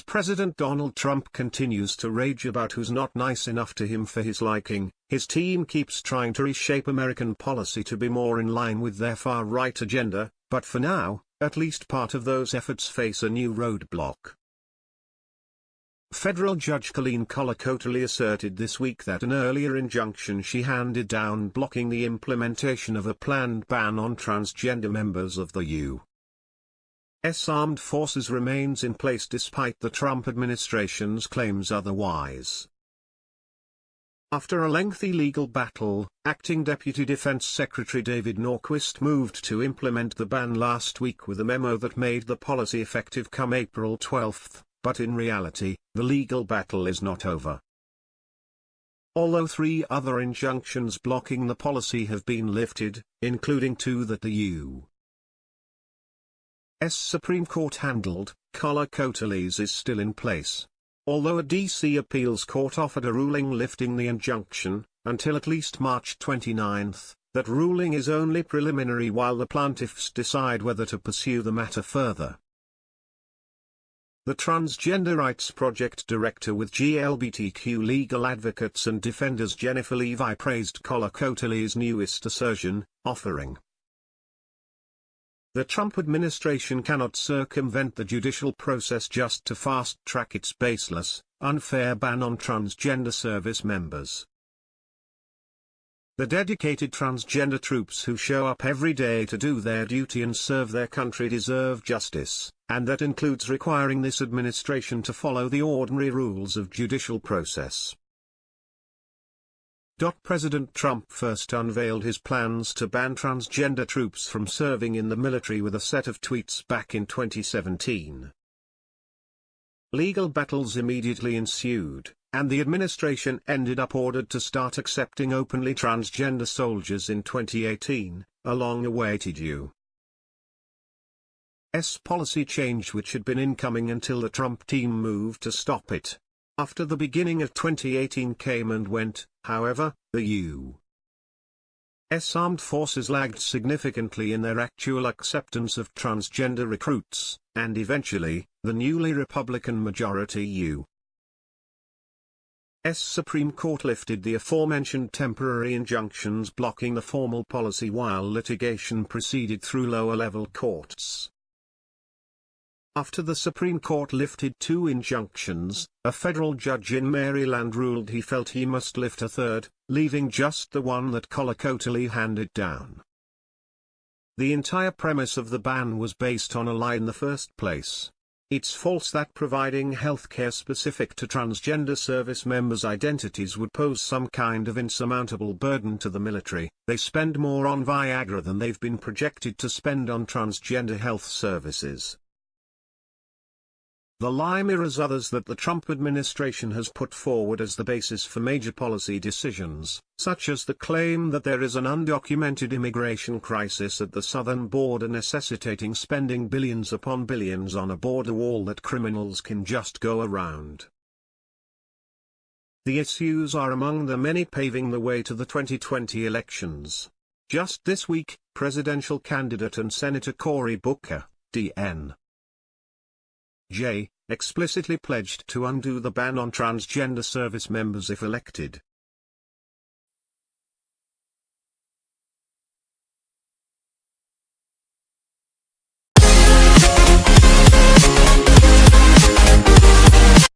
As President Donald Trump continues to rage about who's not nice enough to him for his liking, his team keeps trying to reshape American policy to be more in line with their far-right agenda, but for now, at least part of those efforts face a new roadblock. Federal Judge Colleen Kollar-Kotelly asserted this week that an earlier injunction she handed down blocking the implementation of a planned ban on transgender members of the U. S armed forces remains in place despite the Trump administration's claims otherwise. After a lengthy legal battle, Acting Deputy Defense Secretary David Norquist moved to implement the ban last week with a memo that made the policy effective come April 12, but in reality, the legal battle is not over. Although three other injunctions blocking the policy have been lifted, including two that the U. S. Supreme Court handled, Kollar-Kotelly's is still in place. Although a D.C. appeals court offered a ruling lifting the injunction, until at least March 29, that ruling is only preliminary while the plaintiffs decide whether to pursue the matter further. The Transgender Rights Project director with GLBTQ legal advocates and defenders Jennifer Levi praised Kollar-Kotelly's newest assertion, offering the Trump administration cannot circumvent the judicial process just to fast-track its baseless, unfair ban on transgender service members. The dedicated transgender troops who show up every day to do their duty and serve their country deserve justice, and that includes requiring this administration to follow the ordinary rules of judicial process. President Trump first unveiled his plans to ban transgender troops from serving in the military with a set of tweets back in 2017. Legal battles immediately ensued, and the administration ended up ordered to start accepting openly transgender soldiers in 2018, a long-awaited U.S. policy change which had been incoming until the Trump team moved to stop it. After the beginning of 2018 came and went, however, the U.S. armed forces lagged significantly in their actual acceptance of transgender recruits, and eventually, the newly Republican majority U. S. Supreme Court lifted the aforementioned temporary injunctions blocking the formal policy while litigation proceeded through lower-level courts. After the Supreme Court lifted two injunctions, a federal judge in Maryland ruled he felt he must lift a third, leaving just the one that Kollar-Kotelly handed down. The entire premise of the ban was based on a lie in the first place. It's false that providing healthcare specific to transgender service members' identities would pose some kind of insurmountable burden to the military. They spend more on Viagra than they've been projected to spend on transgender health services. The lie mirrors others that the Trump administration has put forward as the basis for major policy decisions, such as the claim that there is an undocumented immigration crisis at the southern border necessitating spending billions upon billions on a border wall that criminals can just go around. The issues are among the many paving the way to the 2020 elections. Just this week, presidential candidate and Senator Cory Booker, D.N. J, explicitly pledged to undo the ban on transgender service members if elected.